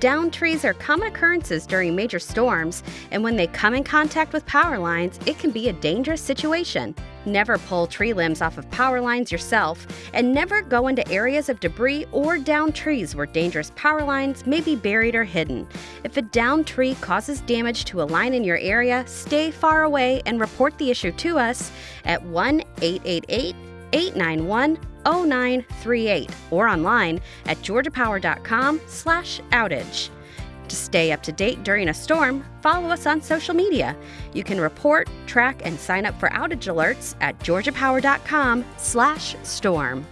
Downed trees are common occurrences during major storms, and when they come in contact with power lines, it can be a dangerous situation. Never pull tree limbs off of power lines yourself, and never go into areas of debris or downed trees where dangerous power lines may be buried or hidden. If a downed tree causes damage to a line in your area, stay far away and report the issue to us at 1 888 891 0938 or online at georgiapower.com slash outage. To stay up to date during a storm, follow us on social media. You can report, track, and sign up for outage alerts at georgiapower.com slash storm.